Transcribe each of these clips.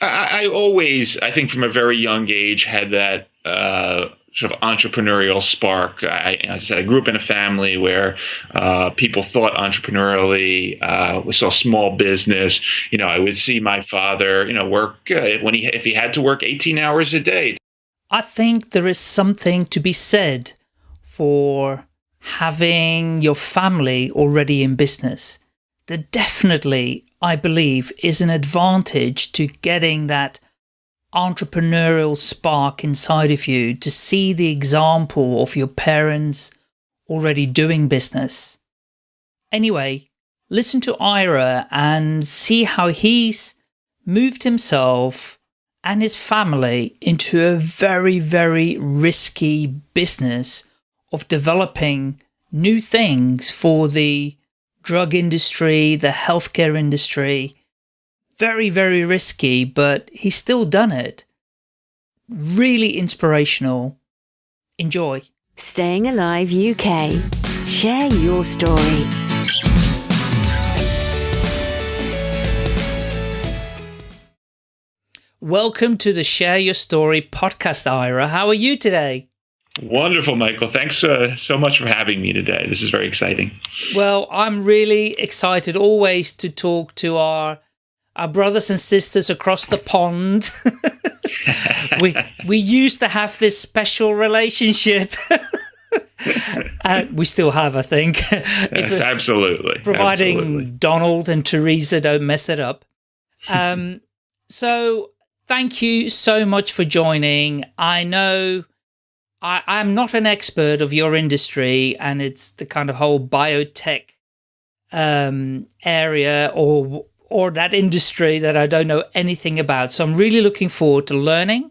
I, I, always, I think, from a very young age, had that uh, sort of entrepreneurial spark. I, as I said, I grew up in a family where uh, people thought entrepreneurially. Uh, we saw small business. You know, I would see my father, you know, work uh, when he if he had to work 18 hours a day. I think there is something to be said for having your family already in business. There definitely, I believe, is an advantage to getting that entrepreneurial spark inside of you to see the example of your parents already doing business. Anyway, listen to Ira and see how he's moved himself and his family into a very, very risky business of developing new things for the drug industry, the healthcare industry, very, very risky, but he's still done it. Really inspirational. Enjoy. Staying Alive UK. Share your story. Welcome to the Share Your Story podcast, Ira. How are you today? Wonderful, Michael. Thanks uh, so much for having me today. This is very exciting. Well, I'm really excited always to talk to our our brothers and sisters across the pond. we we used to have this special relationship. uh, we still have, I think. Absolutely. Providing Absolutely. Donald and Theresa don't mess it up. Um, so thank you so much for joining. I know I, I'm not an expert of your industry and it's the kind of whole biotech um, area or or that industry that I don't know anything about. So I'm really looking forward to learning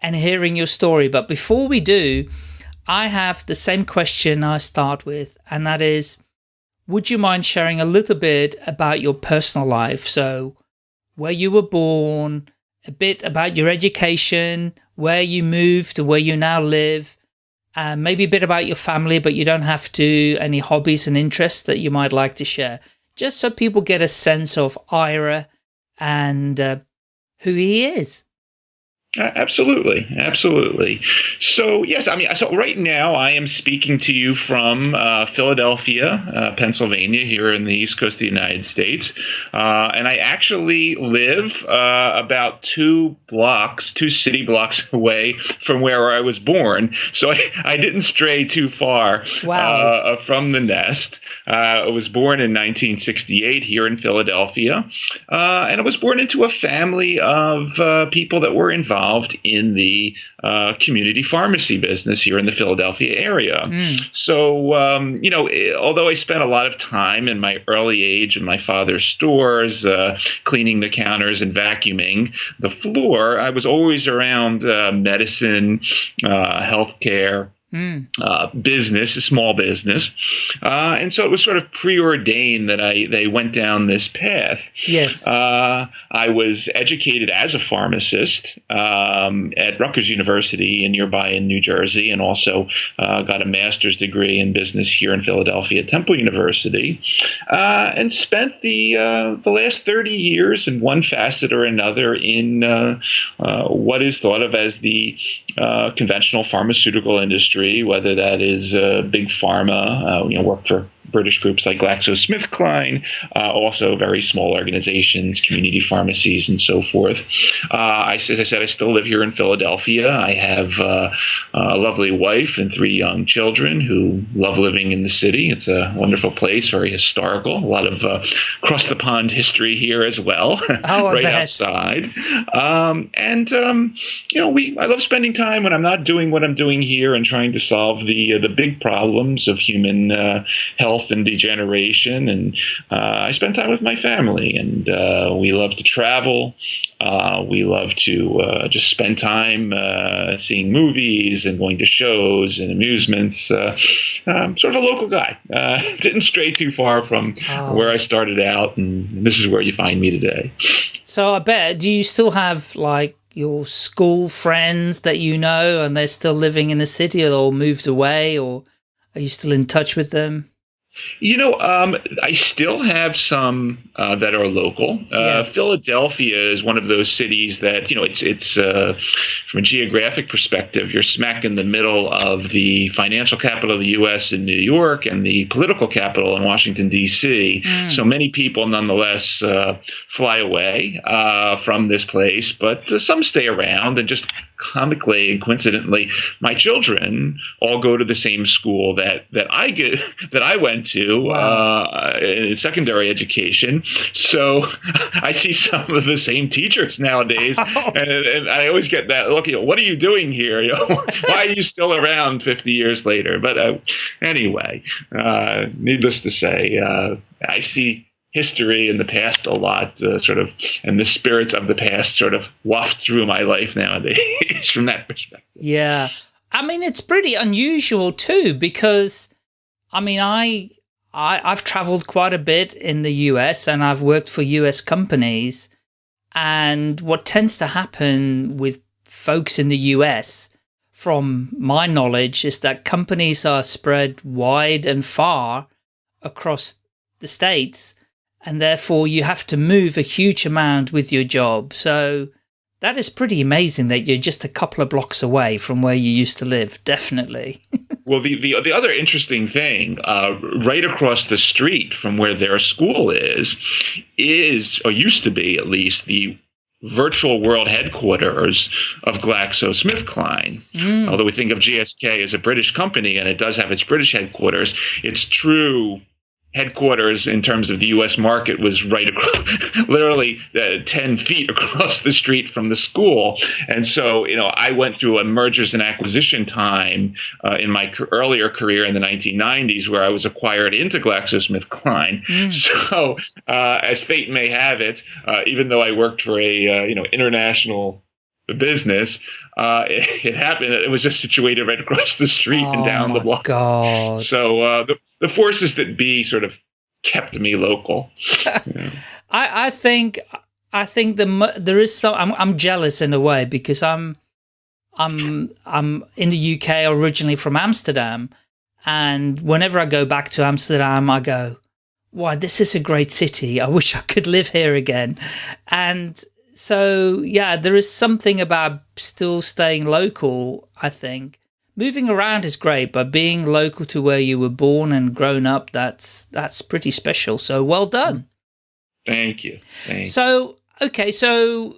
and hearing your story. But before we do, I have the same question I start with, and that is, would you mind sharing a little bit about your personal life? So where you were born, a bit about your education, where you moved where you now live, and maybe a bit about your family, but you don't have to, any hobbies and interests that you might like to share just so people get a sense of Ira and uh, who he is. Uh, absolutely, absolutely. So yes, I mean, so right now I am speaking to you from uh, Philadelphia, uh, Pennsylvania, here in the East Coast of the United States, uh, and I actually live uh, about two blocks, two city blocks away from where I was born. So I, I didn't stray too far wow. Uh, from the nest. I was born in 1968 here in Philadelphia, and I was born into a family of people that were involved involved in the uh, community pharmacy business here in the Philadelphia area. Mm. So, um, you know, eh, although I spent a lot of time in my early age in my father's stores, uh, cleaning the counters and vacuuming the floor, I was always around uh, medicine, uh, healthcare Mm. Uh, business, a small business, uh, and so it was sort of preordained that I they went down this path. Yes, uh, I was educated as a pharmacist um, at Rutgers University in nearby in New Jersey, and also uh, got a master's degree in business here in Philadelphia at Temple University, uh, and spent the uh, the last thirty years in one facet or another in what is thought of as the conventional pharmaceutical industry industry, whether that is uh, big pharma, uh, you know, work for British groups like GlaxoSmithKline, uh, also very small organizations, community pharmacies, and so forth. Uh, I, as I said, I still live here in Philadelphia. I have uh, a lovely wife and three young children who love living in the city. It's a wonderful place, very historical. A lot of uh, across the pond history here as well, oh, right outside. Um, and um, you know, we I love spending time when I'm not doing what I'm doing here and trying to solve the uh, the big problems of human uh, health health and degeneration. And uh, I spend time with my family, and uh, we love to travel. Uh, we love to uh, just spend time uh, seeing movies and going to shows and amusements. Uh, I'm sort of a local guy. didn't stray too far from oh. where I started out, and this is where you find me today. So I bet, do you still have like your school friends that you know and they're still living in the city or moved away or are you still in touch with them? You know, um, I still have some uh, that are local. Uh, Yeah. Philadelphia is one of those cities that you know it's it's uh, from a geographic perspective, you're smack in the middle of the financial capital of the U.S. in New York and the political capital in Washington D.C. So many people, nonetheless, uh, fly away uh, from this place, but uh, some stay around and just comically and coincidentally, my children all go to the same school that that I get that I went to uh, in secondary education. So I see some of the same teachers nowadays, and, and I always get that look. You know, what are you doing here? You know, why are you still around 50 years later? But uh, anyway, uh, needless to say, uh, I see history in the past a lot, uh, sort of, and the spirits of the past sort of waft through my life nowadays from that perspective. Yeah. I mean, it's pretty unusual too, because I mean, I, I, I've traveled quite a bit in the US and I've worked for US companies. And what tends to happen with folks in the US, from my knowledge, is that companies are spread wide and far across the states. And therefore you have to move a huge amount with your job. So, that is pretty amazing that you're just a couple of blocks away from where you used to live. Definitely. Well, the, the, the other interesting thing, uh, right across the street from where their school is, is, or used to be at least, the virtual world headquarters of GlaxoSmithKline. Although we think of GSK as a British company and it does have its British headquarters, its true headquarters in terms of the U.S. market was right across, literally uh, 10 feet across the street from the school. And so, you know, I went through a mergers and acquisition time uh, in my earlier career in the 1990s where I was acquired into GlaxoSmithKline. So, uh, as fate may have it, uh, even though I worked for a, uh, you know, international business, uh, it, it happened. It was just situated right across the street and oh down the my block. God. So uh, the the forces that be sort of kept me local. I, I think I think the there is some I'm I'm jealous in a way because I'm I'm I'm in the UK originally from Amsterdam. And whenever I go back to Amsterdam I go wow this is a great city. I wish I could live here again. And so yeah there is something about still staying local I think moving around is great but being local to where you were born and grown up that's that's pretty special so well done Thank you. Thank you. so okay, so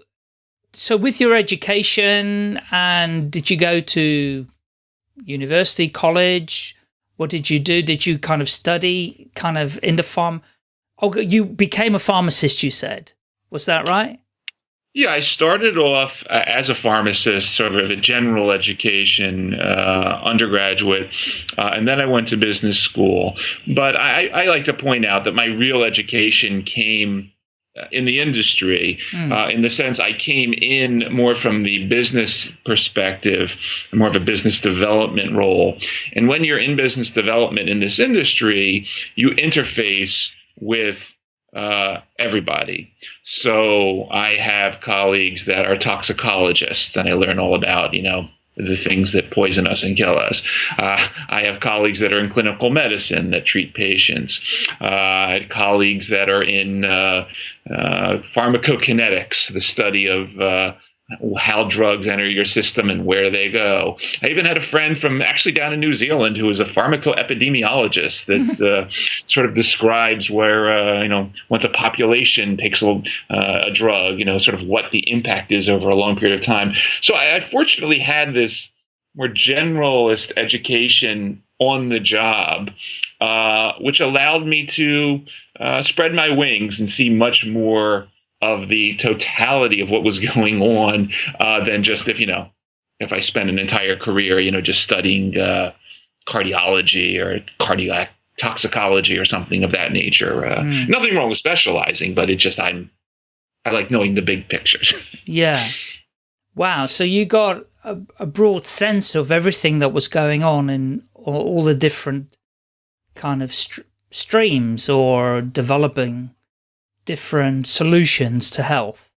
so with your education, and did you go to university, college? What did you do? Did you kind of study, kind of in the farm? Oh, you became a pharmacist. You said, was that right? Yeah, I started off uh, as a pharmacist, sort of a general education uh, undergraduate, uh, and then I went to business school. But I, I like to point out that my real education came uh, in the industry, uh, in the sense I came in more from the business perspective, more of a business development role. And when you're in business development in this industry, you interface with uh, everybody. So I have colleagues that are toxicologists, and I learn all about, you know, the things that poison us and kill us. Uh, I have colleagues that are in clinical medicine that treat patients. Uh, I had colleagues that are in uh, uh, pharmacokinetics, the study of uh, how drugs enter your system and where they go. I even had a friend from actually down in New Zealand who was a pharmacoepidemiologist that uh, sort of describes where uh, you know once a population takes a, uh, a drug, you know, sort of what the impact is over a long period of time. So I, I fortunately had this more generalist education on the job, uh, which allowed me to uh, spread my wings and see much more of the totality of what was going on uh, than just if you know if I spent an entire career you know just studying uh, cardiology or cardiac toxicology or something of that nature. Uh, Mm. Nothing wrong with specializing, but it just I'm I like knowing the big pictures. Yeah. Wow. So you got a, a broad sense of everything that was going on in all, all the different kind of str streams or developing different solutions to health.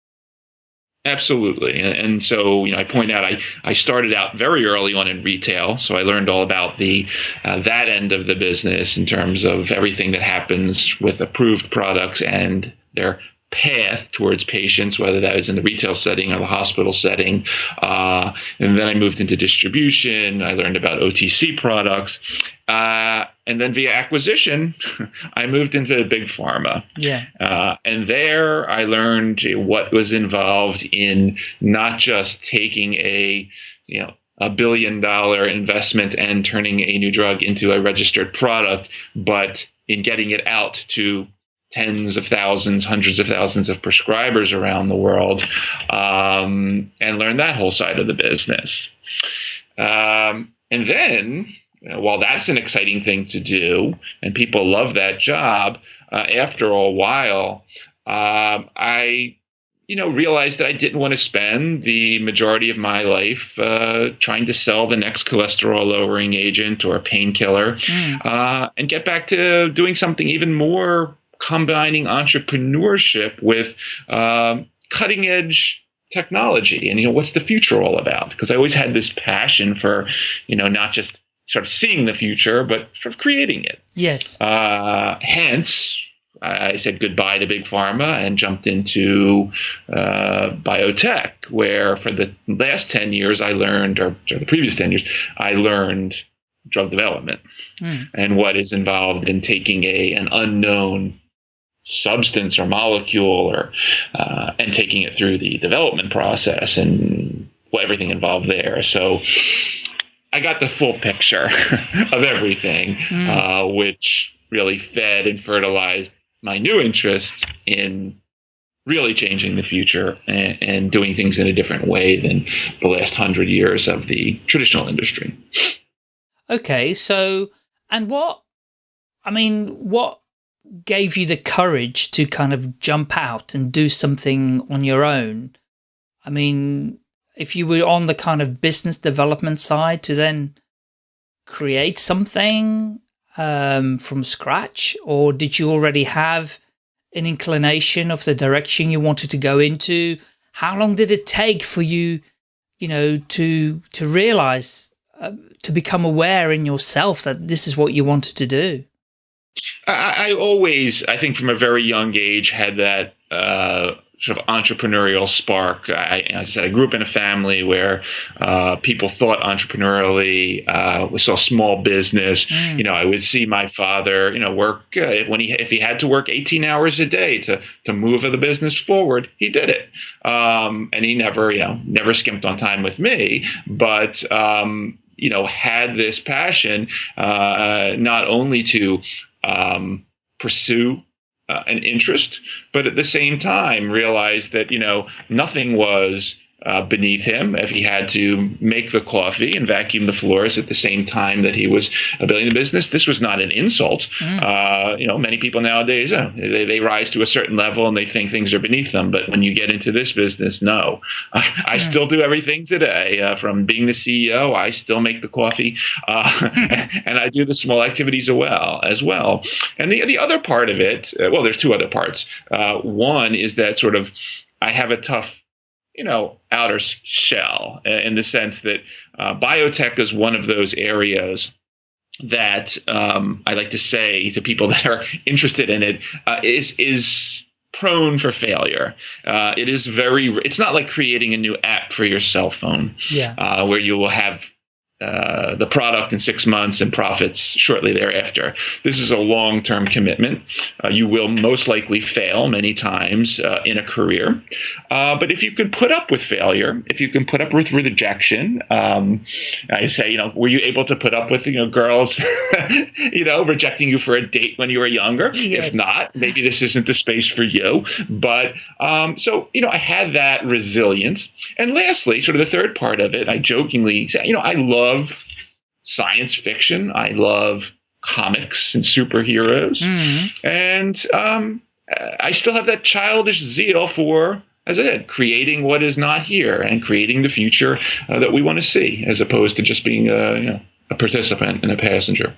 Absolutely. And, so, you know, I point out I, I started out very early on in retail. So I learned all about the uh, that end of the business in terms of everything that happens with approved products and their path towards patients, whether that was in the retail setting or the hospital setting. Uh, and then I moved into distribution. I learned about OTC products. Uh, and then via acquisition, I moved into big pharma. Yeah. Uh, and there I learned what was involved in not just taking a, you know, a billion dollar investment and turning a new drug into a registered product, but in getting it out to tens of thousands, hundreds of thousands of prescribers around the world, um, and learn that whole side of the business. Um, and then, you know, while that's an exciting thing to do, and people love that job, uh, after a while, um, I you know, realized that I didn't want to spend the majority of my life uh, trying to sell the next cholesterol lowering agent or a painkiller, mm. uh, and get back to doing something even more combining entrepreneurship with um, cutting edge technology. And you know, what's the future all about? Because I always had this passion for, you know, not just sort of seeing the future, but sort of creating it. Yes. Uh, hence, I said goodbye to big pharma and jumped into uh, biotech, where for the last 10 years I learned, or, or the previous 10 years, I learned drug development mm. and what is involved in taking a an unknown substance or molecule or uh, and taking it through the development process and everything involved there. So I got the full picture of everything, mm. uh, which really fed and fertilized my new interests in really changing the future and, and, doing things in a different way than the last hundred years of the traditional industry. Okay, so, and what, I mean, what gave you the courage to kind of jump out and do something on your own? I mean, if you were on the kind of business development side to then create something um, from scratch, or did you already have an inclination of the direction you wanted to go into? How long did it take for you, you know, to to realize, uh, to become aware in yourself that this is what you wanted to do? I, I always, I think, from a very young age, had that uh, sort of entrepreneurial spark. I, as I said, I grew up in a family where uh, people thought entrepreneurially. Uh, we saw small business. Mm. You know, I would see my father, you know, work uh, when he if he had to work 18 hours a day to to move the business forward, he did it. Um, and he never, you know, never skimped on time with me, but. Um, you know, had this passion uh, not only to um, pursue uh, an interest, but at the same time realize that you know nothing was uh, beneath him if he had to make the coffee and vacuum the floors at the same time that he was building the business. This was not an insult. Mm. Uh, you know, many people nowadays uh, they, they rise to a certain level and they think things are beneath them. But when you get into this business, no. I, I still do everything today. Uh, from being the CEO, I still make the coffee, uh, and I do the small activities as well. As well. And the the other part of it, uh, well, there's two other parts. one is that sort of I have a tough you know, outer shell in the sense that uh, biotech is one of those areas that um, I like to say to people that are interested in it uh, is is prone for failure. Uh, it is very. It's not like creating a new app for your cell phone, yeah, uh, where you will have uh, the product in six months and profits shortly thereafter. This is a long term commitment. Uh, you will most likely fail many times uh, in a career. Uh, but if you can put up with failure, if you can put up with rejection, um, I say, you know, were you able to put up with, you know, girls, you know, rejecting you for a date when you were younger? Yes. If not, maybe this isn't the space for you. But um, so, you know, I had that resilience. And lastly, sort of the third part of it, I jokingly say, you know, I love love science fiction. I love comics and superheroes. Mm-hmm. And um, I still have that childish zeal for, as I said, creating what is not here and creating the future uh, that we want to see, as opposed to just being a, you know, a participant and a passenger.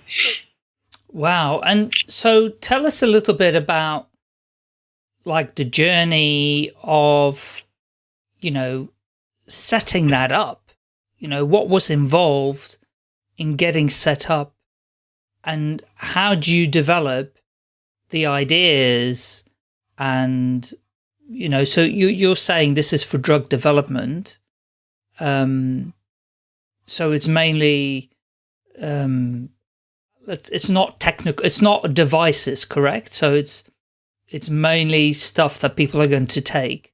Wow. And so tell us a little bit about like the journey of, you know, setting that up you know, what was involved in getting set up and how do you develop the ideas and you know, so you, you're saying this is for drug development. Um, so it's mainly, um, it's, it's not technical, it's not devices, correct? So it's, it's mainly stuff that people are going to take.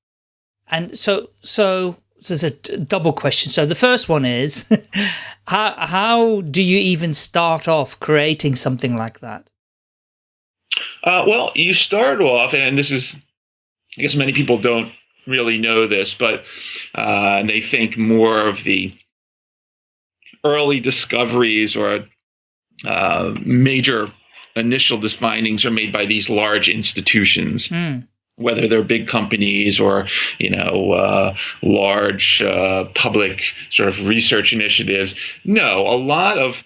And so, so there's a double question. So the first one is, how, how do you even start off creating something like that? Uh, well, you start off, and this is I guess many people don't really know this, but uh, they think more of the early discoveries or uh, major initial findings are made by these large institutions. Mm. Whether they're big companies or, you know, uh, large uh, public sort of research initiatives, no, a lot of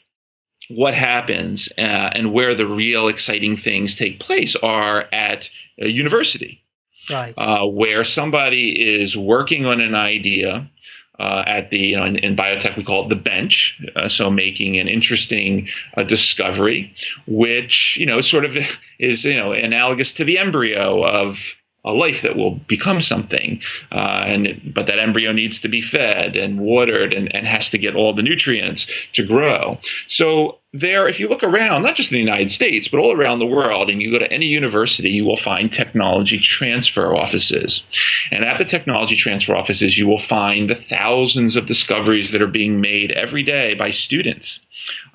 what happens uh, and where the real exciting things take place are at a university right. uh, where somebody is working on an idea. Uh, at the you know in, in, biotech we call it the bench uh, so making an interesting uh, discovery which you know sort of is you know analogous to the embryo of a life that will become something uh, and but that embryo needs to be fed and watered and, and has to get all the nutrients to grow. So there, if you look around, not just in the United States, but all around the world, and you go to any university, you will find technology transfer offices. And at the technology transfer offices, you will find the thousands of discoveries that are being made every day by students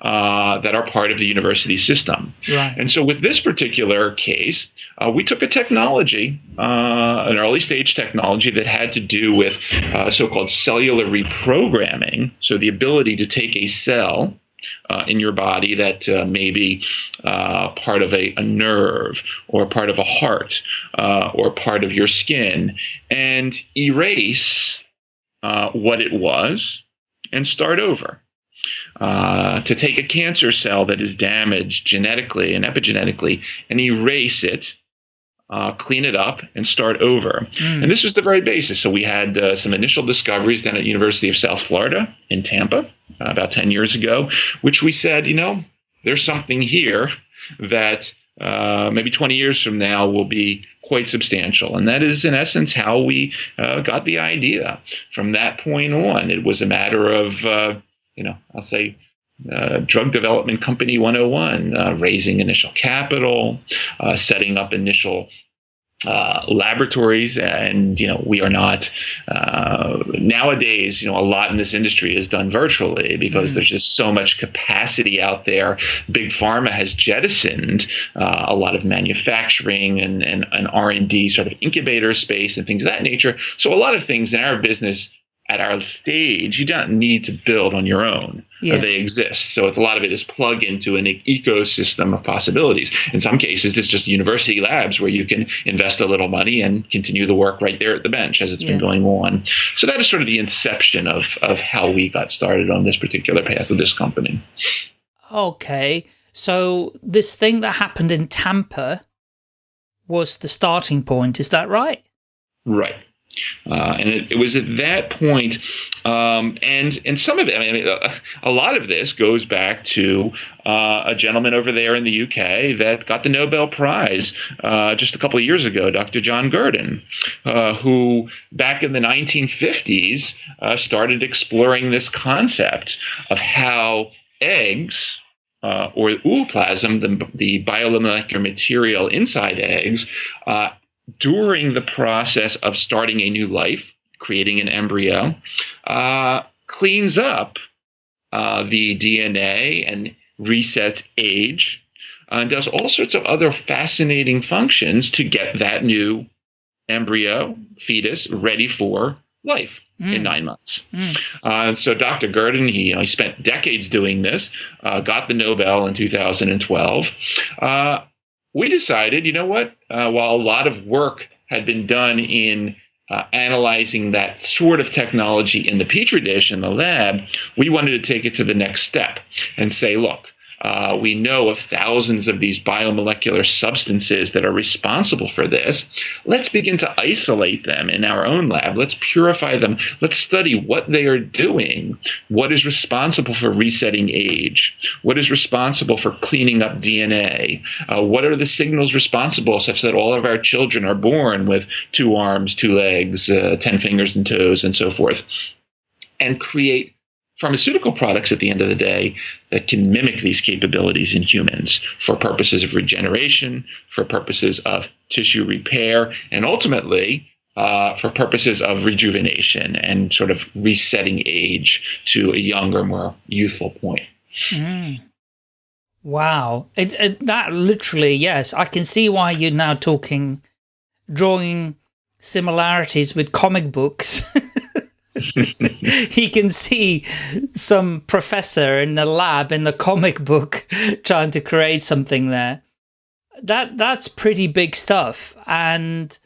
uh, that are part of the university system. Right. And so, with this particular case, uh, we took a technology, uh, an early stage technology that had to do with uh, so called cellular reprogramming, so the ability to take a cell uh, in your body that uh, may be uh, part of a, a, nerve or part of a heart uh, or part of your skin and erase uh, what it was and start over. Uh, to take a cancer cell that is damaged genetically and epigenetically and erase it uh, clean it up, and start over. Mm. And this was the very basis. So we had uh, some initial discoveries down at University of South Florida in Tampa uh, about 10 years ago, which we said, you know, there's something here that uh, maybe 20 years from now will be quite substantial. And that is, in essence, how we uh, got the idea. From that point on, it was a matter of, uh, you know, I'll say, uh, drug development company 101 uh, raising initial capital uh, setting up initial uh, laboratories. And you know we are not uh, nowadays you know a lot in this industry is done virtually because mm. there's just so much capacity out there. Big pharma has jettisoned uh, a lot of manufacturing and, and, and r&d sort of incubator space and things of that nature. So a lot of things in our business at our stage, you don't need to build on your own. Yes. They exist. So a lot of it is plug into an ecosystem of possibilities. In some cases, it's just university labs where you can invest a little money and continue the work right there at the bench as it's yeah. been going on. So that is sort of the inception of, of how we got started on this particular path with this company. Okay. So this thing that happened in Tampa was the starting point. Is that right? Right. Uh, and it, it, was at that point, um, and and some of it, I mean, a, a lot of this goes back to uh, a gentleman over there in the UK that got the Nobel Prize uh, just a couple of years ago, Dr. John Gurdon, uh, who back in the 1950s uh, started exploring this concept of how eggs. Uh, or ooplasm, the, the biomolecular material inside eggs, uh, during the process of starting a new life, creating an embryo, uh, cleans up uh, the DNA and resets age, uh, and does all sorts of other fascinating functions to get that new embryo, fetus, ready for life. Mm. in nine months. Mm. Uh, so Dr. Gurdon, he, you know, he spent decades doing this, uh, got the Nobel in 2012. Uh, we decided, you know what? Uh, while a lot of work had been done in uh, analyzing that sort of technology in the petri dish in the lab, we wanted to take it to the next step and say, look, Uh, we know of thousands of these biomolecular substances that are responsible for this. Let's begin to isolate them in our own lab. Let's purify them. Let's study what they are doing. What is responsible for resetting age? What is responsible for cleaning up DNA? Uh, what are the signals responsible such that all of our children are born with two arms, two legs, uh, 10 fingers and toes, and so forth? And create pharmaceutical products at the end of the day that can mimic these capabilities in humans for purposes of regeneration, for purposes of tissue repair, and ultimately uh, for purposes of rejuvenation and sort of resetting age to a younger, more youthful point. Mm. Wow. It, it, that literally, yes, I can see why you're now talking, drawing similarities with comic books. he can see some professor in the lab in the comic book trying to create something there. That that's pretty big stuff, and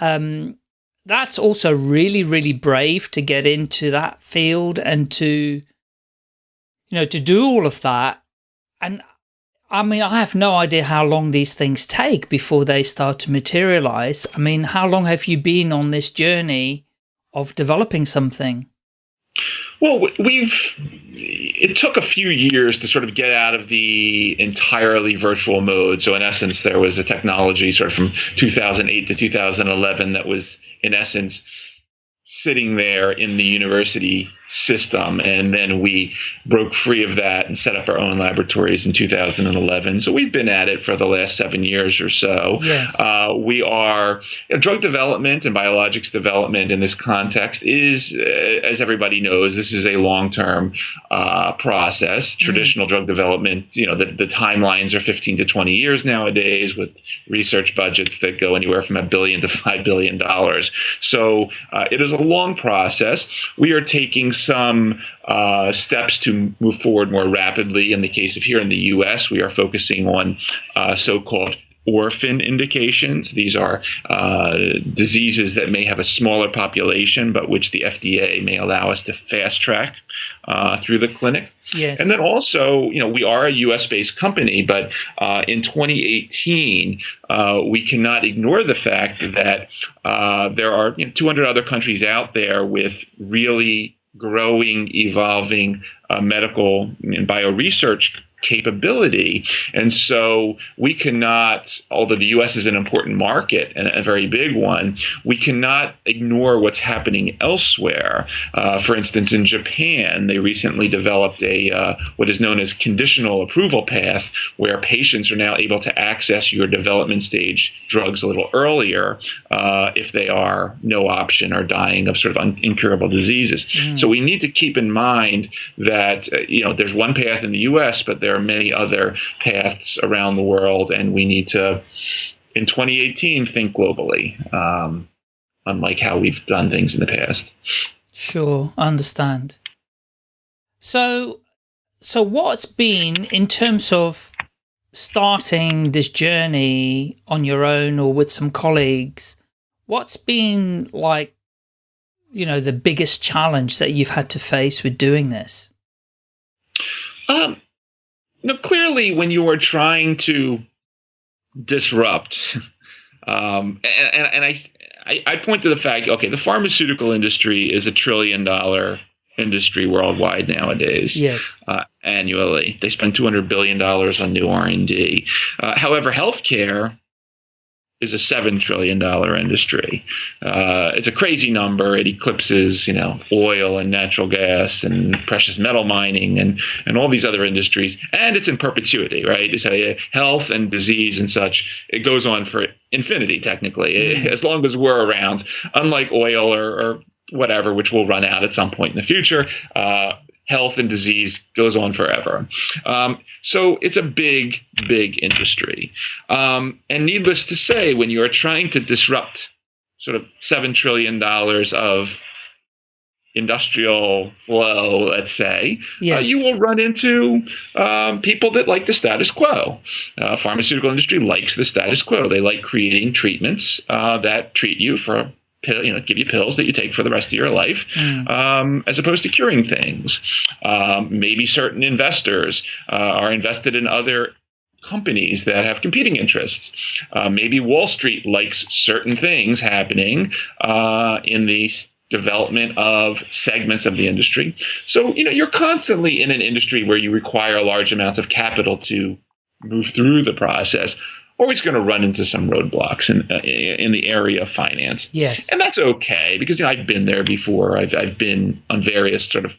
um, that's also really really brave to get into that field and to you know to do all of that. And I mean, I have no idea how long these things take before they start to materialize. I mean, how long have you been on this journey? Of developing something? Well, we've it took a few years to sort of get out of the entirely virtual mode. So in essence, there was a technology sort of from 2008 to 2011 that was in essence sitting there in the university system. And then we broke free of that and set up our own laboratories in 2011. So we've been at it for the last seven years or so. Yes. Uh, we are you know, drug development and biologics development in this context is, uh, as everybody knows, this is a long term uh, process. Mm. Traditional drug development, you know, the, the timelines are 15 to 20 years nowadays with research budgets that go anywhere from a billion to $5 billion. So uh, it is a long process. We are taking some uh, steps to move forward more rapidly. In the case of here in the U.S., we are focusing on uh, so-called orphan indications. These are uh, diseases that may have a smaller population, but which the FDA may allow us to fast track uh, through the clinic. Yes. And then also, you know, we are a U.S. based company, but uh, in 2018, uh, we cannot ignore the fact that uh, there are you know, 200 other countries out there with really growing, evolving uh, medical and bio research capability. And so we cannot, although the US is an important market and a very big one, we cannot ignore what's happening elsewhere. Uh, for instance, in Japan, they recently developed a uh, what is known as conditional approval path, where patients are now able to access your development stage drugs a little earlier uh, if they are no option or dying of sort of incurable diseases. Mm. So we need to keep in mind that uh, you know there's one path in the US, but there there are many other paths around the world, and we need to, in 2018, think globally, um, unlike how we've done things in the past. Sure, understand. So, so what's been in terms of starting this journey on your own or with some colleagues? What's been like, you know, the biggest challenge that you've had to face with doing this? Um, now, clearly, when you are trying to disrupt, um, and, and, and I, I, I point to the fact, okay, the pharmaceutical industry is a trillion dollar industry worldwide nowadays. Yes. Uh, annually, they spend two hundred billion dollars on new R and D. Uh, however, healthcare is a seven trillion dollar industry. Uh, it's a crazy number. It eclipses, you know, oil and natural gas and precious metal mining and and all these other industries. And it's in perpetuity, right? It's a health and disease and such. It goes on for infinity, technically, mm. as long as we're around. Unlike oil or, or whatever, which will run out at some point in the future. Uh, health and disease goes on forever. Um, so it's a big, big industry. Um, and needless to say, when you are trying to disrupt sort of $7 trillion of industrial flow, let's say, uh, yes. uh, you will run into um, people that like the status quo. Uh, pharmaceutical industry likes the status quo. They like creating treatments uh, that treat you for you know, give you pills that you take for the rest of your life, mm. um, as opposed to curing things. Um, maybe certain investors uh, are invested in other companies that have competing interests. Uh, maybe Wall Street likes certain things happening uh, in the development of segments of the industry. So, you know, you're constantly in an industry where you require large amounts of capital to move through the process always going to run into some roadblocks in uh, in the area of finance. Yes, and that's okay because you know I've been there before. I've I've been on various sort of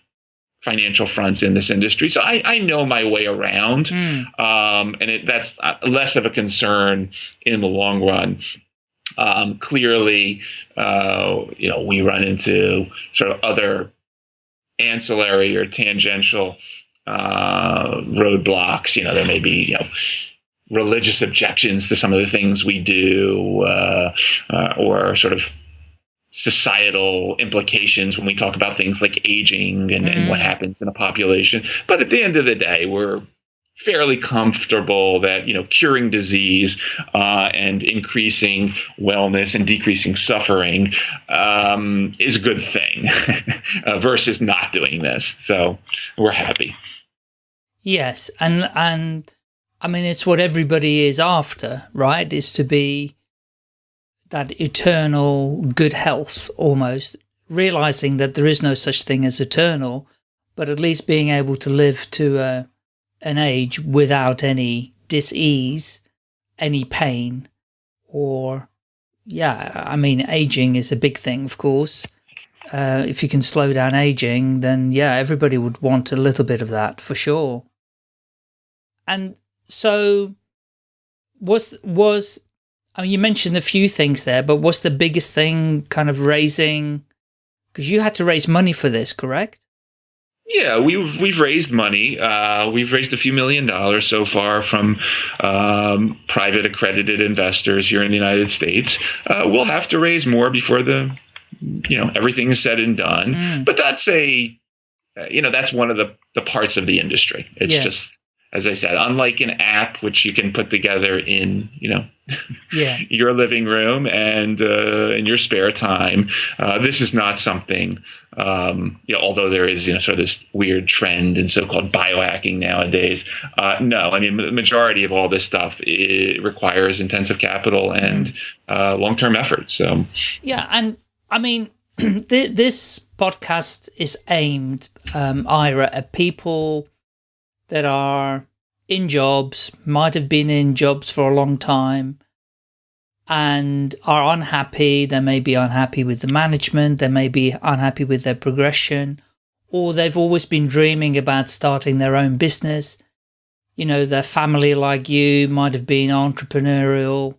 financial fronts in this industry, so I, I know my way around, mm. um, and it, that's uh, less of a concern in the long run. Um, clearly, uh, you know, we run into sort of other ancillary or tangential uh, roadblocks. You know, there may be you know religious objections to some of the things we do, uh, uh, or sort of societal implications when we talk about things like aging and, mm. and, what mm. happens in a population. But at the end of the day, we're fairly comfortable that you know curing disease uh, and increasing wellness and decreasing suffering um, is a good thing uh, versus not doing this. So we're happy. Yes, and and I mean, it's what everybody is after, right? Is to be that eternal good health almost, realizing that there is no such thing as eternal, but at least being able to live to a, an age without any disease, any pain, or, yeah, I mean, aging is a big thing, of course. Uh, if you can slow down aging, then yeah, everybody would want a little bit of that for sure. And so was, was, I mean, you mentioned a few things there, but what's the biggest thing kind of raising, because you had to raise money for this, correct? Yeah, we've we've raised money. Uh, we've raised a few million dollars so far from um, private accredited investors here in the United States. Uh, we'll have to raise more before the, you know, everything is said and done. Mm. But that's a, you know, that's one of the the parts of the industry. It's yes. just as I said, unlike an app which you can put together in, you know, yeah. your living room and uh, in your spare time, uh, this is not something. Um, you know, although there is, you know, sort of this weird trend in so-called biohacking nowadays. Uh, no, I mean, the majority of all this stuff requires intensive capital and mm. long-term effort. So, yeah, and I mean, this podcast is aimed, um, Ira, at people that are in jobs, might have been in jobs for a long time, and are unhappy. They may be unhappy with the management, they may be unhappy with their progression, or they've always been dreaming about starting their own business. You know, their family, like you, might have been entrepreneurial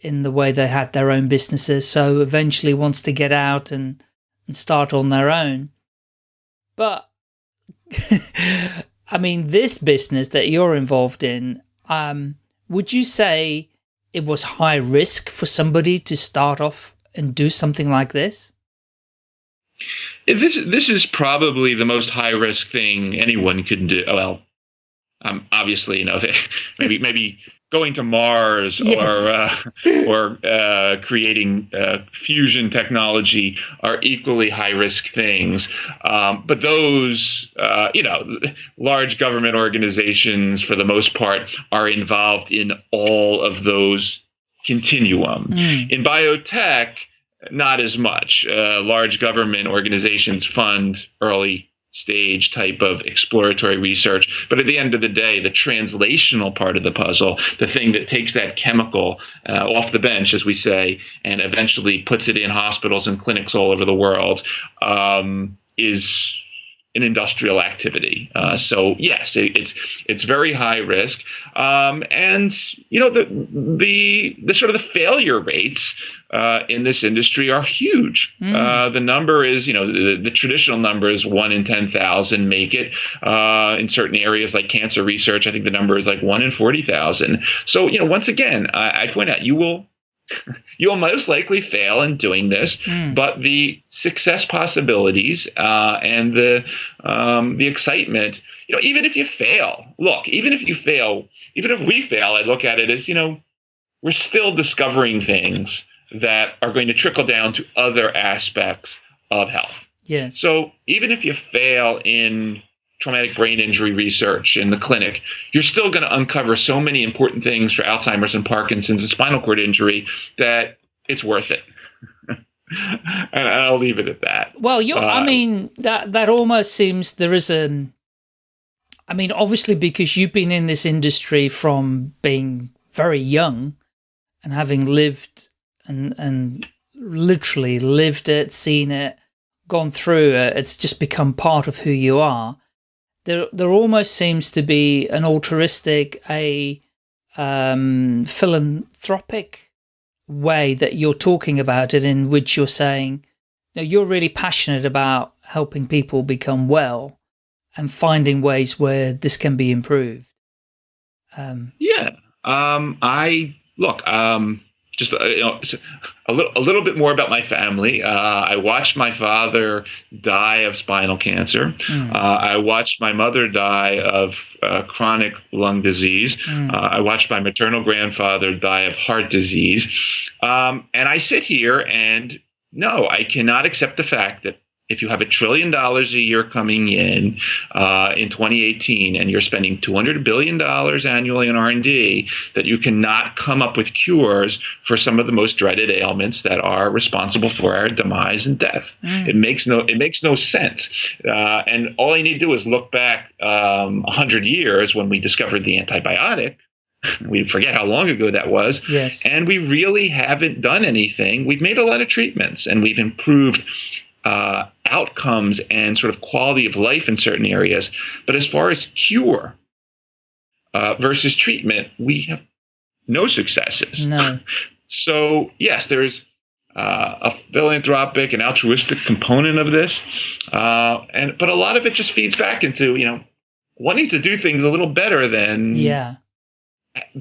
in the way they had their own businesses, so eventually wants to get out and, and start on their own. But I mean, this business that you're involved in, um, would you say it was high risk for somebody to start off and do something like this? This this is probably the most high risk thing anyone could do. Well, um, obviously, you know, maybe maybe going to Mars yes. or uh, or uh, creating uh, fusion technology are equally high risk things. Um, but those, uh, you know, large government organizations, for the most part, are involved in all of those continuum. Mm. In biotech, not as much. Uh, large government organizations fund early stage type of exploratory research. But at the end of the day, the translational part of the puzzle, the thing that takes that chemical uh, off the bench, as we say, and eventually puts it in hospitals and clinics all over the world, um, is an industrial activity. Uh, so yes, it, it's it's very high risk, um, and you know the the the sort of the failure rates uh, in this industry are huge. Mm. Uh, the number is you know the, the, traditional number is one in ten thousand make it. Uh, in certain areas like cancer research, I think the number is like one in forty thousand. So you know once again, I, I point out you will You'll most likely fail in doing this, mm. but the success possibilities uh, and the um, the excitement, you know, even if you fail, look, even if you fail, even if we fail, I look at it as you know, we're still discovering things that are going to trickle down to other aspects of health. Yes. So even if you fail in traumatic brain injury research in the clinic, you're still going to uncover so many important things for Alzheimer's and Parkinson's and spinal cord injury that it's worth it. and I'll leave it at that. Well, you uh, I mean that that almost seems there is a I mean obviously because you've been in this industry from being very young and having lived and and literally lived it, seen it, gone through it, it's just become part of who you are. There, there almost seems to be an altruistic, a um, philanthropic way that you're talking about it in which you're saying, you know, you're really passionate about helping people become well and finding ways where this can be improved. Um, yeah. Um, I look, um, just uh, you know, a little a little bit more about my family. Uh, I watched my father die of spinal cancer. Mm. Uh, I watched my mother die of uh, chronic lung disease. Mm. I watched my maternal grandfather die of heart disease. Um, and I sit here and no, I cannot accept the fact that if you have a trillion dollars a year coming in uh, in 2018 and you're spending 200 billion dollars annually on R&D that you cannot come up with cures for some of the most dreaded ailments that are responsible for our demise and death mm. it makes no it makes no sense uh, and all you need to do is look back um, 100 years when we discovered the antibiotic we forget how long ago that was. Yes. And we really haven't done anything. We've made a lot of treatments and we've improved uh, outcomes and sort of quality of life in certain areas. But as far as cure uh, versus treatment, we have no successes. No. so yes, there's uh, a philanthropic and altruistic component of this, uh, and but a lot of it just feeds back into you know wanting to do things a little better than yeah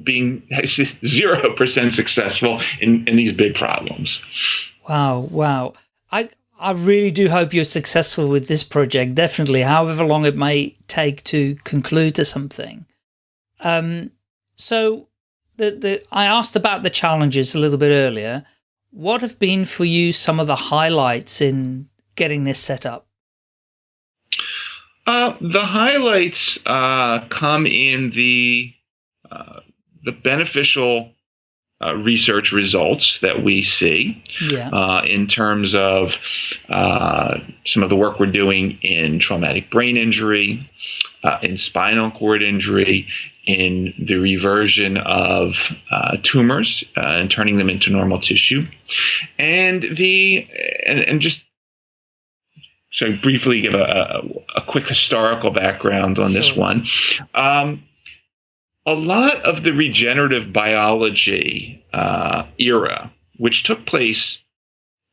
being zero percent successful in in these big problems. Wow, wow. I I really do hope you're successful with this project, definitely, however long it may take to conclude to something. Um, so the, the, I asked about the challenges a little bit earlier. What have been for you some of the highlights in getting this set up? Uh, the highlights uh, come in the uh, the beneficial uh, research results that we see yeah. uh, in terms of uh, some of the work we're doing in traumatic brain injury, uh, in spinal cord injury, in the reversion of uh, tumors uh, and turning them into normal tissue, and the and, and just so briefly give a, a, a, quick historical background on this one. Um, a lot of the regenerative biology uh, era, which took place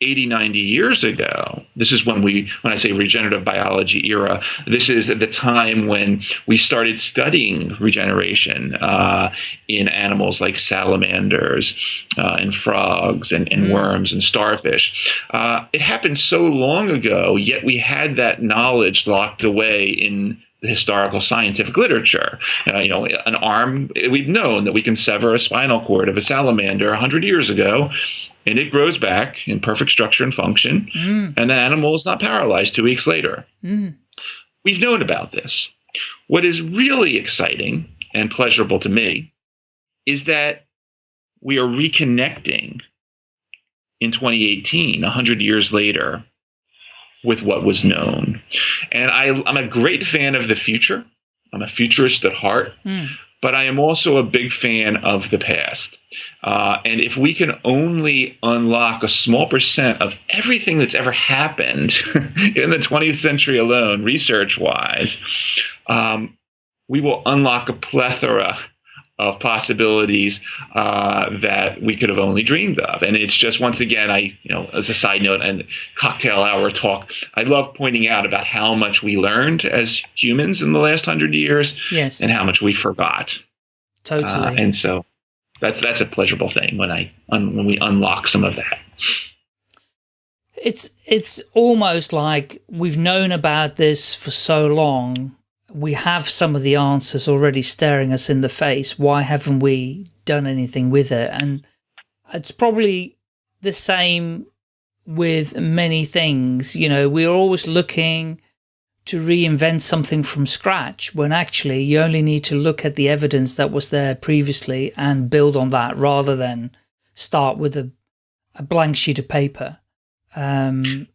80, 90 years ago, this is when we, when I say regenerative biology era, this is at the time when we started studying regeneration uh, in animals like salamanders uh, and frogs and, and mm. worms and starfish. Uh, it happened so long ago, yet we had that knowledge locked away in historical scientific literature. Uh, you know, an arm, we've known that we can sever a spinal cord of a salamander 100 years ago, and it grows back in perfect structure and function, mm. and the animal is not paralyzed two weeks later. Mm. We've known about this. What is really exciting and pleasurable to me is that we are reconnecting in 2018, 100 years later, with what was known. And I, am a great fan of the future. I'm a futurist at heart, mm. but I am also a big fan of the past. Uh, and if we can only unlock a small percent of everything that's ever happened in the 20th century alone, research wise, um, we will unlock a plethora of possibilities uh, that we could have only dreamed of. And it's just once again, I you know, as a side note and cocktail hour talk, I love pointing out about how much we learned as humans in the last hundred years, yes, and how much we forgot. Totally. Uh, and so that's that's a pleasurable thing when I un, when we unlock some of that. It's it's almost like we've known about this for so long we have some of the answers already staring us in the face. Why haven't we done anything with it? And it's probably the same with many things. You know, we're always looking to reinvent something from scratch when actually you only need to look at the evidence that was there previously and build on that rather than start with a, a blank sheet of paper. Um,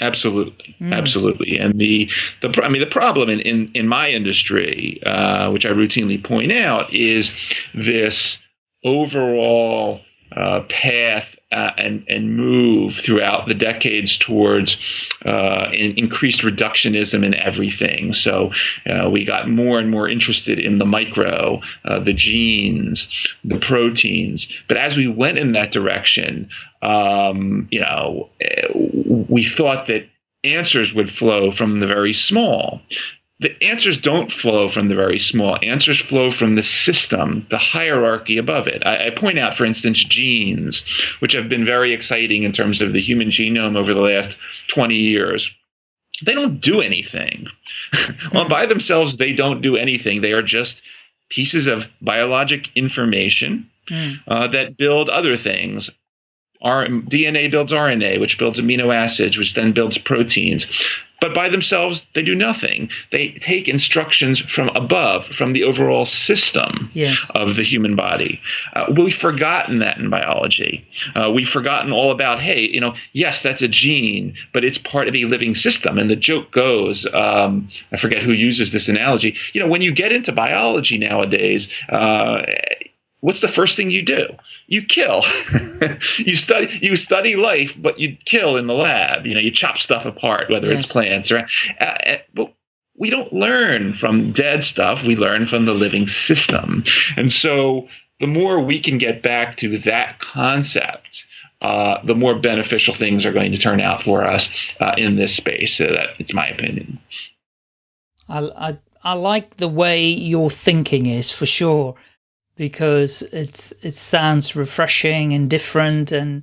Absolutely, mm. absolutely, and the the I mean the problem in in, in my industry, uh, which I routinely point out, is this overall uh, path uh, and and move throughout the decades towards uh, in, increased reductionism in everything. So uh, we got more and more interested in the micro, uh, the genes, the proteins. But as we went in that direction, um, you know, we thought that answers would flow from the very small the answers don't flow from the very small. Answers flow from the system, the hierarchy above it. I, I, point out, for instance, genes, which have been very exciting in terms of the human genome over the last 20 years. They don't do anything. well, by themselves, they don't do anything. They are just pieces of biologic information mm. uh, that build other things. Our DNA builds RNA, which builds amino acids, which then builds proteins. But by themselves, they do nothing. They take instructions from above, from the overall system yes. of the human body. Uh, we've forgotten that in biology. Uh, we've forgotten all about, hey, you know, yes, that's a gene, but it's part of a living system. And the joke goes, um, I forget who uses this analogy. You know, when you get into biology nowadays, uh, what's the first thing you do? You kill. you study you study life, but you kill in the lab. You know, you chop stuff apart, whether yes. it's plants or. Uh, uh, but we don't learn from dead stuff. We learn from the living system, and so the more we can get back to that concept. Uh, the more beneficial things are going to turn out for us uh, in this space. So that it's my opinion. I, I I like the way your thinking is for sure because it's it sounds refreshing and different. And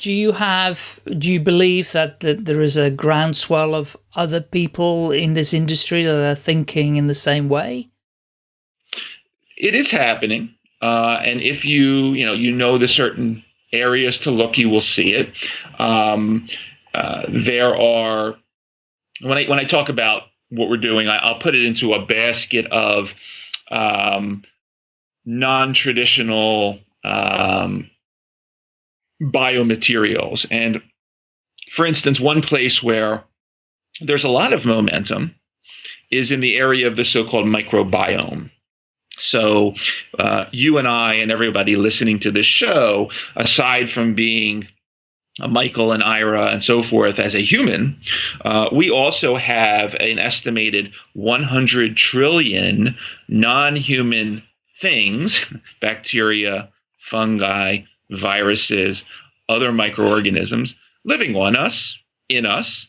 do you have do you believe that, that there is a groundswell of other people in this industry that are thinking in the same way? It is happening. Uh, and if you you know you know the certain areas to look you will see it. Um, uh, there are when I when I talk about what we're doing I, will put it into a basket of um, non-traditional um, biomaterials. And for instance, one place where there's a lot of momentum is in the area of the so-called microbiome. So, uh, you and I and everybody listening to this show, aside from being Michael and Ira and so forth as a human, uh, we also have an estimated 100 trillion non human things, bacteria, fungi, viruses, other microorganisms living on us, in us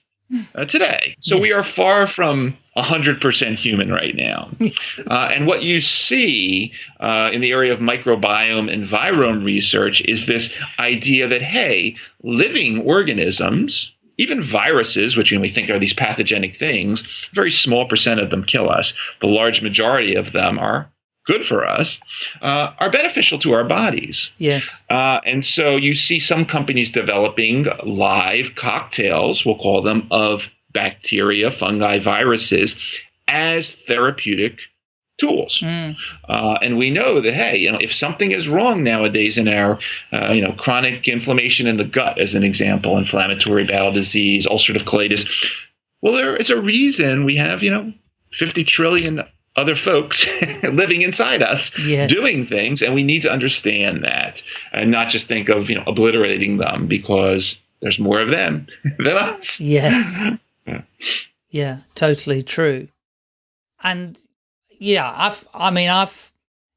uh, today. So we are far from 100% human right now. Uh, and what you see uh, in the area of microbiome and virome research is this idea that, hey, living organisms, even viruses, which we think are these pathogenic things, very small percent of them kill us. The large majority of them are good for us uh, are beneficial to our bodies. Yes. Uh, and so you see some companies developing live cocktails, we'll call them, of bacteria, fungi, viruses as therapeutic tools. Mm. Uh, and we know that, hey, you know, if something is wrong nowadays in our, uh, you know, chronic inflammation in the gut, as an example, inflammatory bowel disease, ulcerative colitis, well, there is a reason we have, you know, 50 trillion other folks living inside us yes. doing things and we need to understand that and not just think of you know obliterating them because there's more of them than us yes yeah. yeah totally true and yeah i've i mean i've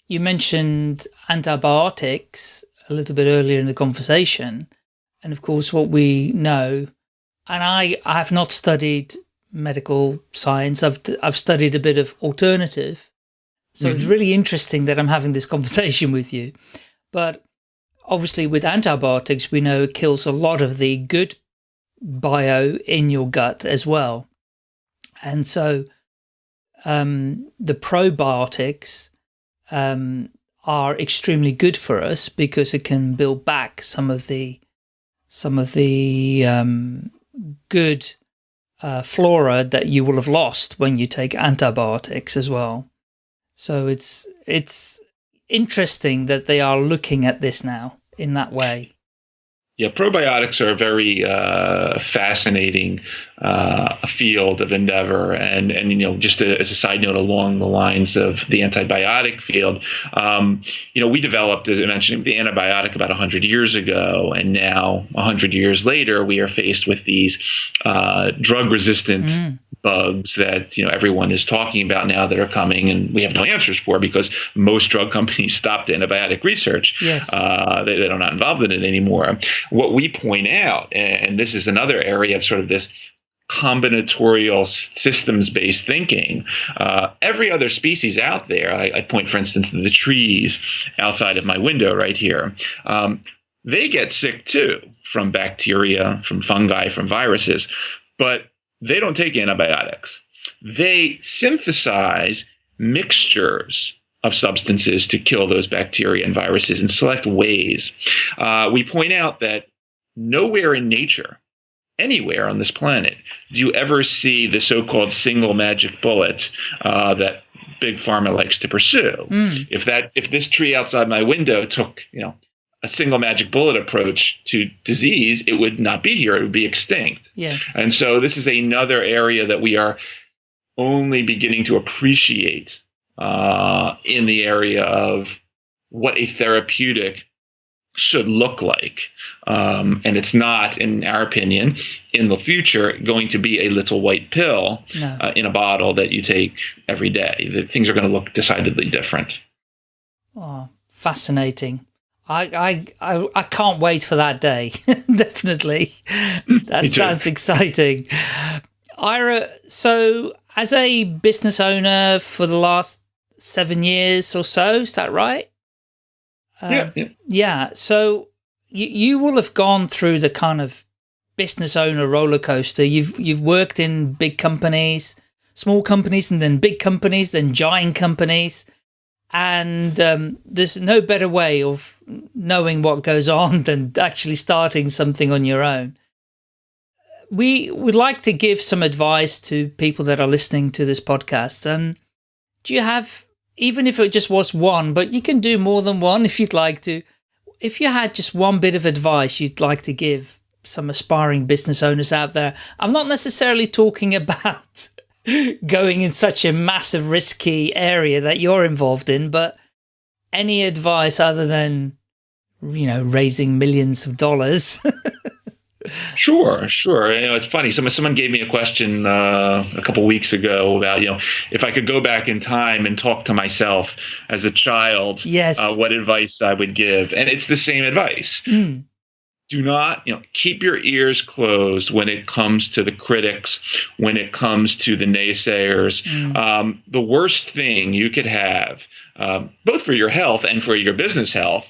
you mentioned antibiotics a little bit earlier in the conversation and of course what we know and i i have not studied medical science. I've, I've studied a bit of alternative. So mm -hmm. it's mm-hmm. really interesting that I'm having this conversation with you. But obviously with antibiotics, we know it kills a lot of the good bio in your gut as well. And so um, the probiotics um, are extremely good for us because it can build back some of the some of the um, good uh, flora that you will have lost when you take antibiotics as well. So it's it's interesting that they are looking at this now in that way. Yeah, probiotics are a very uh, fascinating uh, field of endeavor, and and you know just a, as a side note along the lines of the antibiotic field, um, you know we developed, as I mentioned, the antibiotic about hundred years ago, and now hundred years later we are faced with these uh, drug-resistant mm bugs that you know everyone is talking about now that are coming, and we have no answers for because most drug companies stopped antibiotic research. Yes, uh, they, they're not involved in it anymore. What we point out, and this is another area of sort of this combinatorial systems based thinking. Uh, every other species out there, I, I, point, for instance, to the trees outside of my window right here, um, they get sick too from bacteria, from fungi, from viruses, but they don't take antibiotics. They synthesize mixtures of substances to kill those bacteria and viruses in select ways. Uh, we point out that nowhere in nature, anywhere on this planet, do you ever see the so called single magic bullet uh, that big pharma likes to pursue. Mm. If that if this tree outside my window took, you know, a single magic bullet approach to disease, it would not be here. It would be extinct. Yes. And so this is another area that we are only beginning to appreciate uh, in the area of what a therapeutic should look like. Um, and it's not, in our opinion, in the future going to be a little white pill no. uh, in a bottle that you take every day. The things are going to look decidedly different. Oh, fascinating. I, I, I, I can't wait for that day. Definitely. That sounds exciting. Ira, so as a business owner for the last seven years or so, is that right? Um, yeah, yeah. Yeah. So you, you will have gone through the kind of business owner roller coaster. You've, you've worked in big companies, small companies, and then big companies, then giant companies and um, there's no better way of knowing what goes on than actually starting something on your own. We would like to give some advice to people that are listening to this podcast. And do you have, even if it just was one, but you can do more than one if you'd like to. If you had just one bit of advice you'd like to give some aspiring business owners out there, I'm not necessarily talking about going in such a massive risky area that you're involved in, but any advice other than, you know, raising millions of dollars? Sure, sure. You know, it's funny. Someone someone gave me a question uh, a couple weeks ago about you know if I could go back in time and talk to myself as a child, yes, uh, what advice I would give, and it's the same advice. Mm do not you know keep your ears closed when it comes to the critics when it comes to the naysayers mm. um, the worst thing you could have um, both for your health and for your business health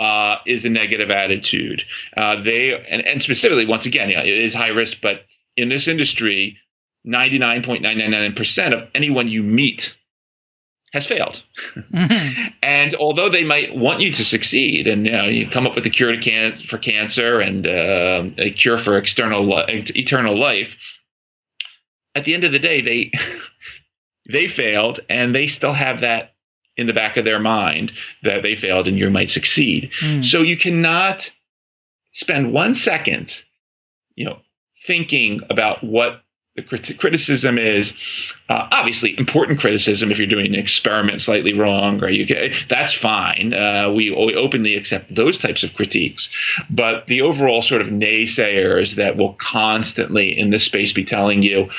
uh, is a negative attitude uh, they and, and specifically once again it is high risk but in this industry 99.999% of anyone you meet has failed. Mm-hmm. And although they might want you to succeed, and you, know, you come up with a cure to can- for cancer and uh, a cure for external li- eternal life, at the end of the day, they they failed, and they still have that in the back of their mind that they failed, and you might succeed. Mm. So you cannot spend one second, you know, thinking about what the crit- criticism is uh, obviously important criticism if you're doing an experiment slightly wrong or you get that's fine uh, we, we openly accept those types of critiques but the overall sort of naysayers that will constantly in this space be telling you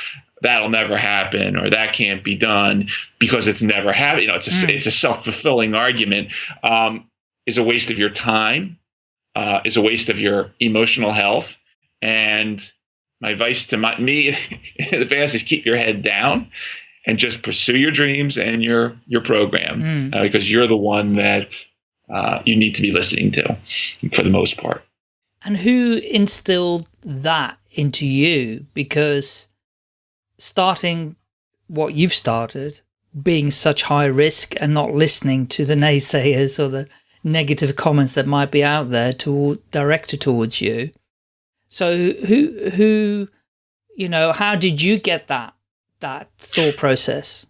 that'll never happen or that can't be done because it's never happened you know it's a, mm. it's a self-fulfilling argument um, is a waste of your time uh, is a waste of your emotional health and my advice to my, me in the past is keep your head down and just pursue your dreams and your your program mm. uh, because you're the one that uh, you need to be listening to for the most part. And who instilled that into you? Because starting what you've started being such high risk and not listening to the naysayers or the negative comments that might be out there to directed towards you. So who who you know how did you get that that thought process?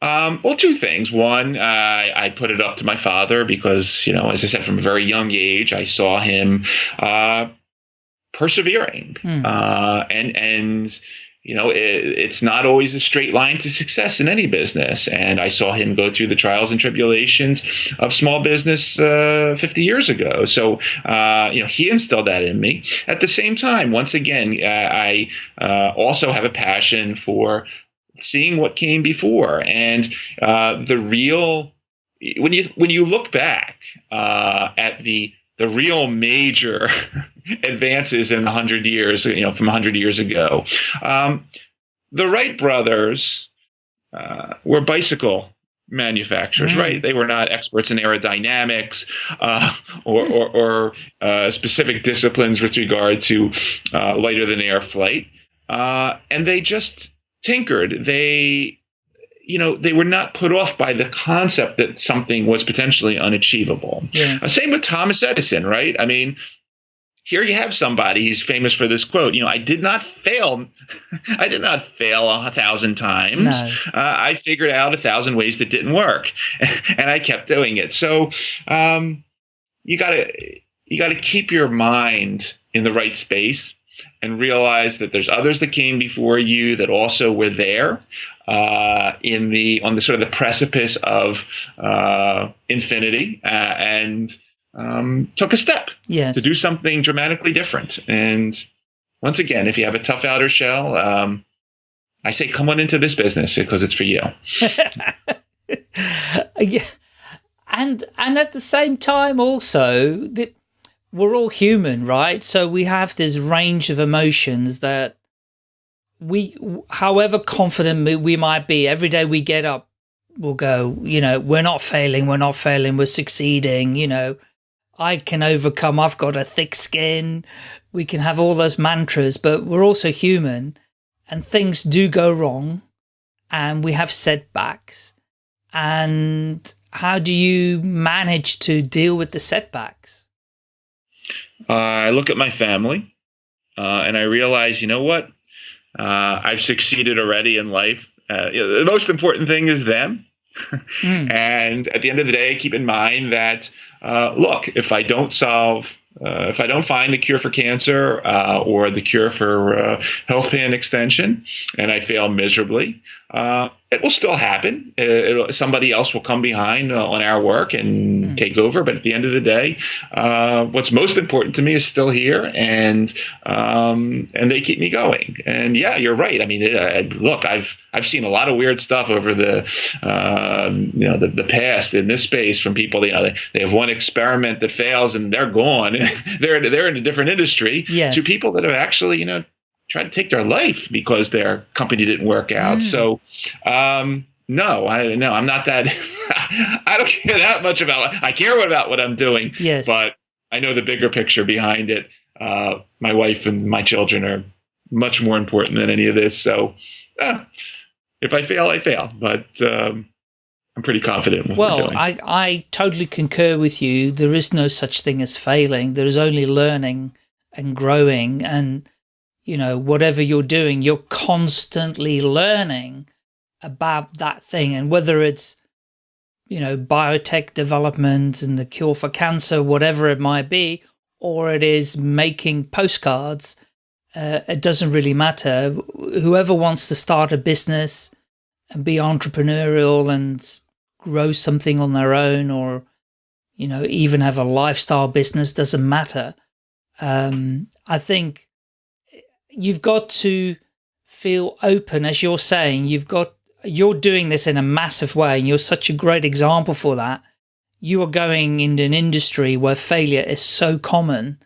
Um, well, two things. One, uh, I put it up to my father because, you know, as I said, from a very young age, I saw him uh, persevering, mm. uh, and and you know, it, it's not always a straight line to success in any business. And I saw him go through the trials and tribulations of small business uh, 50 years ago. So, uh, you know, he instilled that in me. At the same time, once again, uh, I uh, also have a passion for seeing what came before and uh, the real. When you when you look back at the the real major advances in 100 years, you know, from 100 years ago. Um, the Wright brothers uh, were bicycle manufacturers, mm. right? They were not experts in aerodynamics uh, or, or, or uh, specific disciplines with regard to uh, lighter than air flight. Uh, and they just tinkered. They you know, they were not put off by the concept that something was potentially unachievable. Yes. Uh, same with Thomas Edison, right? I mean, here you have somebody he's famous for this quote you know i did not fail i did not fail a thousand times no. uh, i figured out a thousand ways that didn't work and i kept doing it so um, you gotta you gotta keep your mind in the right space and realize that there's others that came before you that also were there uh, in the on the sort of the precipice of uh, infinity uh, and um, took a step yes. to do something dramatically different. And once again, if you have a tough outer shell, um, I say come on into this business because it's for you. yeah. And and at the same time, also that we're all human, right? So we have this range of emotions that we, however confident we might be, every day we get up, we'll go, you know, we're not failing, we're not failing, we're succeeding, you know, I can overcome, I've got a thick skin. We can have all those mantras, but we're also human and things do go wrong and we have setbacks. And how do you manage to deal with the setbacks? Uh, I look at my family uh, and I realize, you know what? Uh, I've succeeded already in life. Uh, you know, the most important thing is them. Mm. And at the end of the day, keep in mind that, uh, look, if I don't solve uh, if I don't find the cure for cancer uh, or the cure for uh, healthspan extension and I fail miserably, uh, it will still happen. It'll, somebody else will come behind uh, on our work and mm. take over. But at the end of the day, uh, what's most important to me is still here, and um, and they keep me going. And yeah, you're right. I mean, it, look, I've I've seen a lot of weird stuff over the um, you know the, the past in this space from people. You know, they, they have one experiment that fails and they're gone. they're they're in a different industry. Yes. To people that have actually you know tried to take their life because their company didn't work out. Mm. So, um, no, I no, I'm not that. I don't care that much about. I care about what I'm doing. Yes, but I know the bigger picture behind it. Uh, my wife and my children are much more important than any of this. So, uh, if I fail, I fail. But um, I'm pretty confident. well, I I totally concur with you. There is no such thing as failing. There is only learning and growing and you know, whatever you're doing, you're constantly learning about that thing. And whether it's, you know, biotech development and the cure for cancer, whatever it might be, or it is making postcards, uh, it doesn't really matter. Whoever wants to start a business and be entrepreneurial and grow something on their own or, you know, even have a lifestyle business doesn't matter. Um, I think you've got to feel open, as you're saying, you've got, you're doing this in a massive way and you're such a great example for that. You are going into an industry where failure is so common.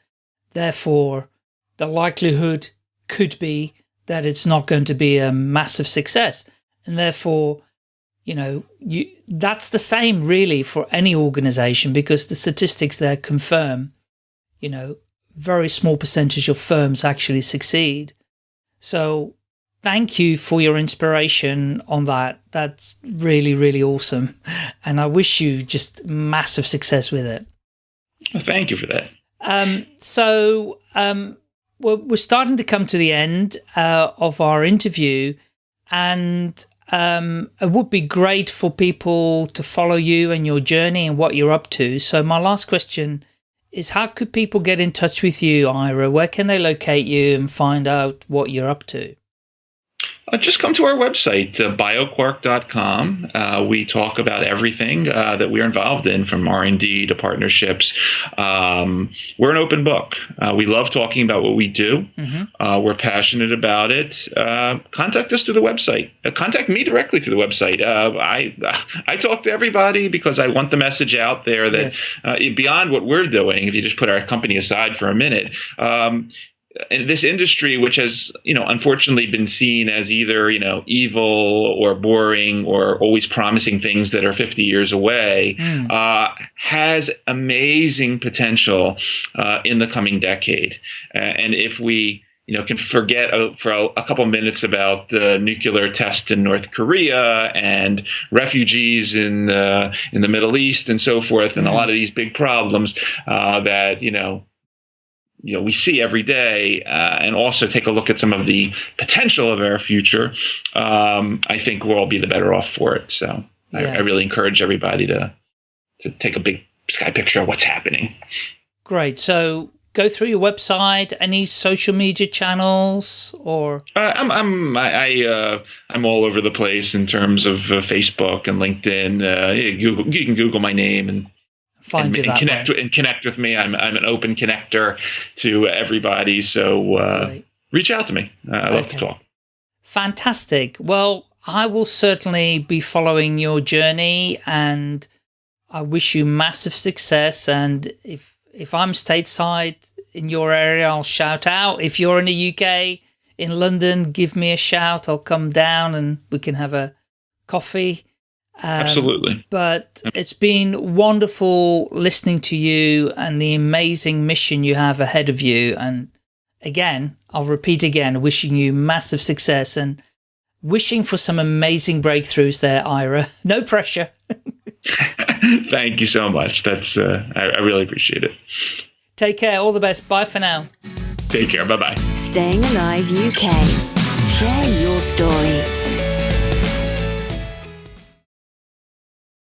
Therefore, the likelihood could be that it's not going to be a massive success. And therefore, you know, you, that's the same really for any organization because the statistics there confirm, you know, very small percentage of firms actually succeed. So thank you for your inspiration on that. That's really, really awesome. And I wish you just massive success with it. Well, thank you for that. Um, so um, we're, we're starting to come to the end uh, of our interview and um, it would be great for people to follow you and your journey and what you're up to. So my last question is how could people get in touch with you, Ira? Where can they locate you and find out what you're up to? Uh, just come to our website, uh, bioquark.com. Uh, we talk about everything uh, that we're involved in, from R&D to partnerships. Um, we're an open book. Uh, we love talking about what we do. Mm-hmm. we're passionate about it. contact us through the website. contact me directly through the website. I I talk to everybody because I want the message out there that yes. beyond what we're doing, if you just put our company aside for a minute, um, this industry, which has you know unfortunately been seen as either you know evil or boring or always promising things that are 50 years away, mm. uh, has amazing potential uh, in the coming decade. Uh, and if we you know, can forget uh, for a, a, couple minutes about the nuclear test in North Korea and refugees in uh, in the Middle East and so forth, and mm. a lot of these big problems uh, that you know you know we see every day, uh, and also take a look at some of the potential of our future, um, I think we'll all be the better off for it. So yeah. I, I, really encourage everybody to to take a big sky picture of what's happening. Great. So go through your website. Any social media channels or? Uh, I'm I'm I, I uh, I'm all over the place in terms of uh, Facebook and LinkedIn. Uh, you, you can Google my name and find and, you and connect way. and connect with me. I'm I'm an open connector to everybody. So uh, right. reach out to me. Uh, I love okay. to talk. Fantastic. Well, I will certainly be following your journey, and I wish you massive success. And if if I'm stateside in your area, I'll shout out. If you're in the UK, in London, give me a shout. I'll come down and we can have a coffee um, Absolutely. But it's been wonderful listening to you and the amazing mission you have ahead of you. And again, I'll repeat again, wishing you massive success and wishing for some amazing breakthroughs there, Ira. No pressure. Thank you so much. That's uh, I, I really appreciate it. Take care. All the best. Bye for now. Take care. Bye bye. Staying Alive UK. Share your story.